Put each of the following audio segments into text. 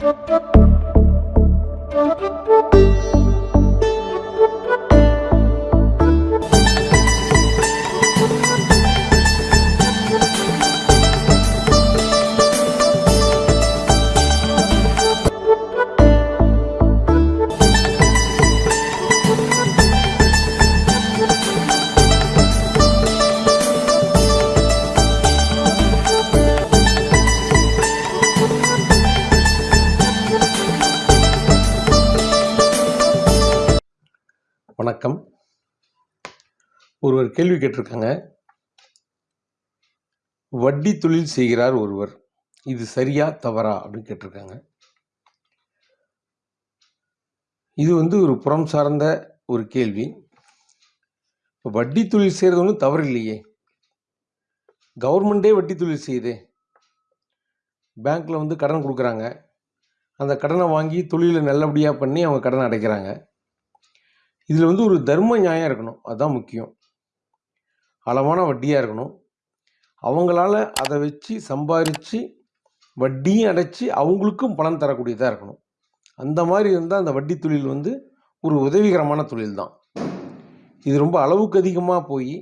Thank you. வணக்கம். ஒருவர் கேள்வி கேட்டிருக்காங்க. வட்டி தொழில் செய்கிறார் ஒருவர். இது சரியா தவறா அப்படின்னு கேட்டிருக்காங்க. இது வந்து ஒரு புறம் சார்ந்த ஒரு கேள்வி. இப்போ வட்டி தொழில் செய்கிறது ஒன்றும் தவறு இல்லையே கவர்மெண்ட்டே வட்டி தொழில் செய்யுதே. பேங்க்கில் வந்து கடன் கொடுக்குறாங்க. அந்த கடனை வாங்கி தொழிலை நல்லபடியாக பண்ணி அவங்க கடனை அடைக்கிறாங்க. இதில் வந்து ஒரு தர்ம நியாயம் இருக்கணும். அதுதான் முக்கியம். அளவான வட்டியாக இருக்கணும். அவங்களால அதை வச்சு சம்பாரித்து வட்டியும் அடைச்சி அவங்களுக்கும் பணம் தரக்கூடியதாக இருக்கணும். அந்த மாதிரி இருந்தால் அந்த வட்டி தொழில் வந்து ஒரு உதவிகரமான தொழில் தான். இது ரொம்ப அளவுக்கு அதிகமாக போய்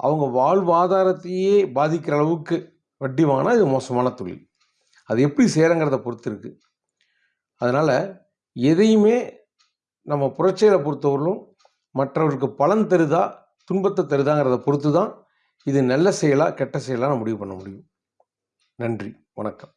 அவங்க வாழ்வாதாரத்தையே பாதிக்கிற அளவுக்கு வட்டி வாங்கினா இது மோசமான தொழில். அது எப்படி செய்கிறங்கிறத பொறுத்து இருக்குது அதனால் எதையுமே நம்ம புரட்சியலை பொறுத்தவரையிலும் மற்றவருக்கு பலன் தருதா துன்பத்தை தருதாங்கிறத பொறுத்து தான் இது நல்ல செயலா கெட்ட செயலாக நான் முடிவு பண்ண முடியும். நன்றி வணக்கம்.